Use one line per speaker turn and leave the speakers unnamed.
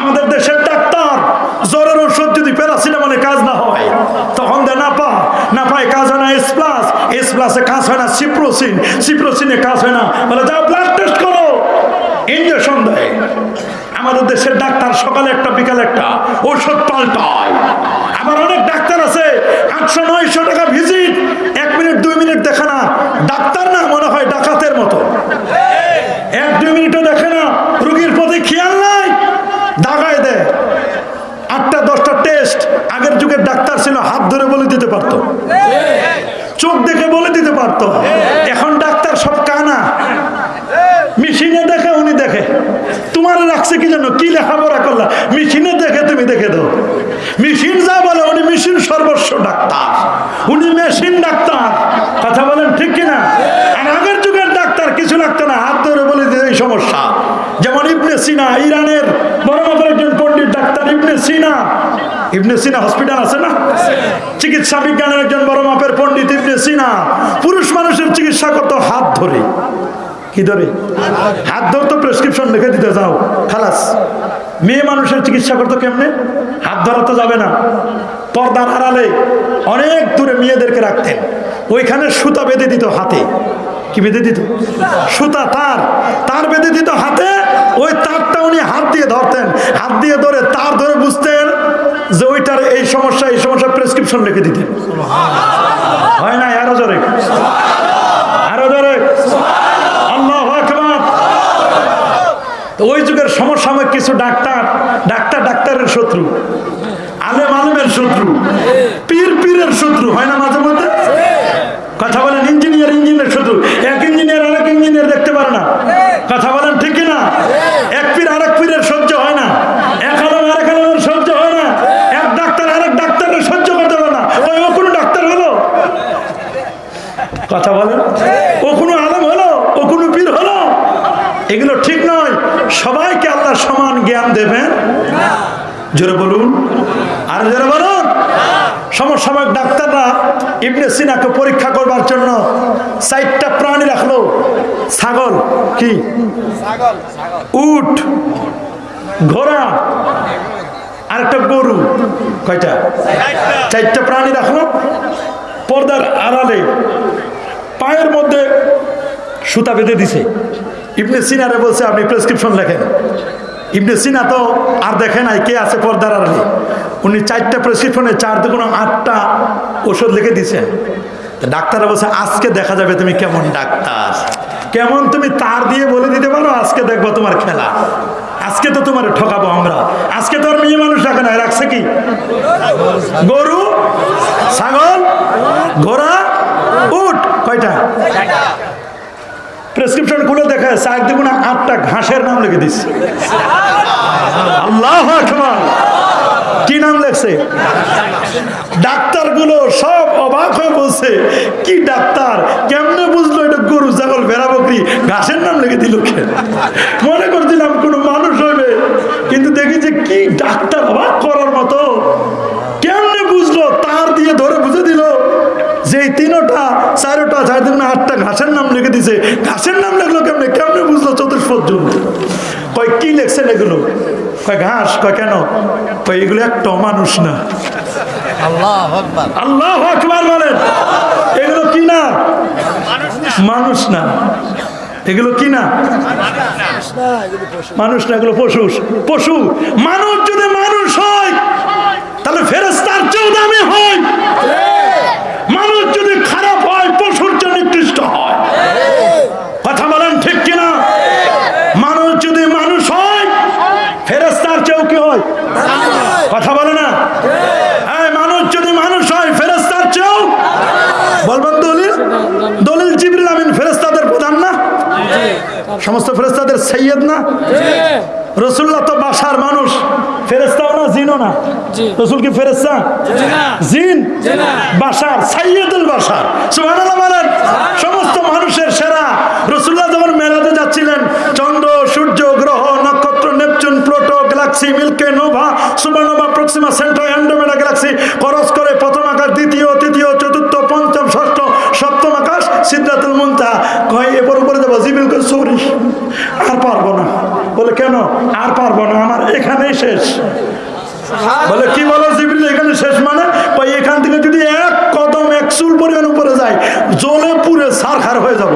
আমাদের দেশের ডাক্তার জ্বরের ওষুধ যদি প্যারাসিটামলে কাজ না হয়, তখন দেয় না পা। না পায় কাজ হয় না এস প্লাস এস প্লাসে কাজ হয় না সিপ্রোসিন সিপ্রোসিনে কাজ হয় না। বলে যা ব্লাড টেস্ট করো। ইঞ্জেকশন দেয়। আমাদের দেশের ডাক্তার সকালে একটা, বিকালে একটা। ঔষধ পাল্টায়। আবার অনেক ডাক্তার আছে, আটশো, নয়শো টাকা ভিজিট এক মিনিট, দুই মিনিট দেখে না। ডাক্তার না মনে হয় ডাকাতের মতো এক দুই মিনিটও দেখে না রুগীর প্রতি খেয়াল নাই দাগায় দেয় আটটা দশটা টেস্ট আগের যুগের ডাক্তার ছিল হাত ধরে বলে দিতে পারতো চোখ দেখে বলে দিতে পারতো। এখন ডাক্তার সব কানা। মেশিনে দেখে উনি দেখে। তোমার রাখছে কি জন্য? কি লেখাপড়া করলা? মেশিনে দেখে তুমি দেখে দাও। মেশিন যা বলে, উনি মেশিন সর্বস্ব ডাক্তার। উনি মেশিন ডাক্তার। কথা বলেন ঠিক কিনা? আর আগের যুগের ডাক্তার কিছু লাগতো না। হাত ধরে বলে দিতে এই সমস্যা। যেমন ইবনে সিনা, ইরানের বড় মাপের একজন পণ্ডিত ডাক্তার ইবনে সিনা ইবনে সিনা হসপিটাল আছে না? চিকিৎসা বিজ্ঞানের একজন বড় মাপের পণ্ডিত ইবনে সিনা। পুরুষ মানুষের চিকিৎসা করতো হাত ধরে। কি ধরে? হাত ধরতো প্রেসক্রিপশন লিখে দিতে যাও, খালাস। মেয়ে মানুষের চিকিৎসা করতো কেমনে? হাত ধরা তো যাবে না। পর্দার আড়ালে অনেক দূরে মেয়েদেরকে রাখতেন। ওইখানে সুতা বেঁধে দিত হাতে। কি বেঁধে দিত? সুতা তার। তার বেঁধে দিত হাতে। ওই তারটা উনি হাত দিয়ে ধরতেন। হাত দিয়ে ধরে তার ধরে বুঝতেন যে ওইটার এই সমস্যা এই সমস্যা প্রেসক্রিপশন লিখে দিতে। হয় না, আরও জোরে। আরও জোরে। ওই যুগের সমসাময়িক কিছু ডাক্তার ডাক্তার, ডাক্তারের শত্রু আলেম আলেমের শত্রু পীর পীরের শত্রু হয় না মাঝে মধ্যে কথা বলেন ইঞ্জিনিয়ার ইঞ্জিনিয়ার শত্রু এক ইঞ্জিনিয়ার আরেক ইঞ্জিনিয়ার দেখতে পারে না কথা বলেন ঠিক না এক পীর আরেক পীরের সহ্য হয় না এক আলম আরেক আলমের সহ্য হয় না এক ডাক্তার আরেক ডাক্তারের সহ্য করতে পারে না ওই ও কোনো ডাক্তার হলো কথা বলেন ও কোনো আলম হলো ও কোনো পীর হলো এগুলো ঠিক নয় সবাইকে আল্লাহ সমান দেবেন? জোরে বলুন। আর জোরে বলুন। সমসাময়িক ডাক্তাররা ইবনে সিনাকে পরীক্ষা করবার জন্য চারটা প্রাণী রাখল। ছাগল কি? উট ঘোড়া আর একটা গরু। কয়টা? চারটা প্রাণী রাখল। পর্দার আড়ালে পায়ের মধ্যে সুতা বেঁধে দিছে। ইবনে সিনারে বলছে আপনি প্রেসক্রিপশন লেখেন। ইবনে সিনা তো আর দেখে নাই কে আছে পর্দার আড়ালে উনি চারটা প্রেসক্রিপশনে চার দুগুণ আটটা ওষুধ লিখে দিছেন তা ডাক্তাররা বলছে, আজকে দেখা যাবে তুমি কেমন ডাক্তার। কেমন তুমি তার দিয়ে বলে দিতে পারো, আজকে দেখব তোমার খেলা। আজকে তো তোমার ঠকাবো আমরা। আজকে তো আর মেয়ে মানুষ রাখে না রাখছে কি? গরু, ছাগল, ঘোড়া, উট, কয়টা? প্রেসক্রিপশন খুলে দেখে চার দুগুণা আটটা ঘাসের নাম লিখে দিচ্ছে আল্লাহ কি নাম লেখছে? ডাক্তারগুলো সব অবাক হয়ে বলছে, কি ডাক্তার? কেমনে বুঝলো এটা গরু, ছাগল, ভেড়া, বকরি? ঘাসের নাম লিখে দিল মনে করছিলাম কোনো মানুষ হবে কিন্তু দেখি যে কি ডাক্তার অবাক করার মতো। কেমনে বুঝলো? তার দিয়ে ধরে বুঝে দিল যে তিনোটা, চারোটা চার দুগুণ আটটা ঘাসের দিছে ঘাসের নাম লিখলো কেমনে? কেমনে বুঝলো চতুষ্পদ জন্য কয় কি লেখছেন এগুলো? কয় ঘাস? কয় কেন? কয় এগুলো একটা মানুষ না।
আল্লাহ
আল্লাহ আকবার বলেন। এগুলো কি না? মানুষ না। এগুলো কি না? মানুষ না এগুলো পশু। পশু। মানুষ যদি মানুষ হয় তাহলে ফেরেস্তার চেয়েও দামি হয় মানুষ যদি খারাপ হয় পশুর চেয়ে নিকৃষ্ট হয় কথা বলেন ঠিক কিনা মানুষ যদি মানুষ হয় ফেরেস্তার চেয়েও কি হয় কথা বলে না হ্যাঁ মানুষ যদি মানুষ হয় ফেরেস্তার চেয়েও বলবেন দলিল দলিল জিবরিল আমিন ফেরেস্তাদের প্রধান না সমস্ত ফেরেস্তাদের সৈয়দ না? রসুল্লাহ তো বাসার মানুষ। ফেরেস্তাও না জিনও না? রসুল কি ফেরেস্তা জিন। বাসার সাইয়দুল বাসার। সুবহানাল্লাহ বলেন সমস্ত মানুষের সেরা। রসুল্লাহ যখন মেলাতে যাচ্ছিলেন চন্দ্র সূর্য গ্রহ নক্ষত্র Neptune Pluto galaxy Milky nova supernova Proxima central Andromeda galaxy খরচ করে প্রথম আর পারব না। বলে, কেন? আর পারব না। আমার এখানেই শেষ। বলে, কি বলো জিবিল এখানে শেষ মানে? ভাই, এখান থেকে যদি এক কদম, এক চুল পরিমাণ উপরে যায় জলে পুরে সার খার হয়ে যাব।